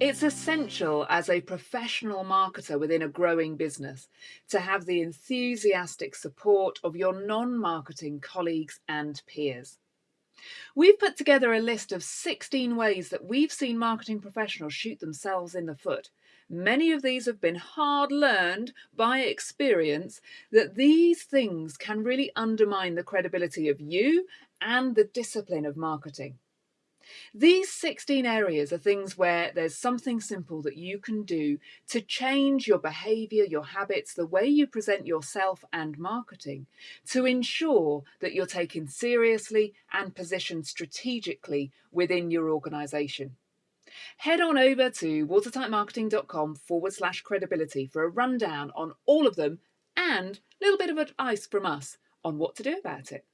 It's essential as a professional marketer within a growing business to have the enthusiastic support of your non-marketing colleagues and peers. We've put together a list of 16 ways that we've seen marketing professionals shoot themselves in the foot. Many of these have been hard learned by experience that these things can really undermine the credibility of you and the discipline of marketing. These 16 areas are things where there's something simple that you can do to change your behaviour, your habits, the way you present yourself and marketing to ensure that you're taken seriously and positioned strategically within your organisation. Head on over to watertightmarketing.com forward slash credibility for a rundown on all of them and a little bit of advice from us on what to do about it.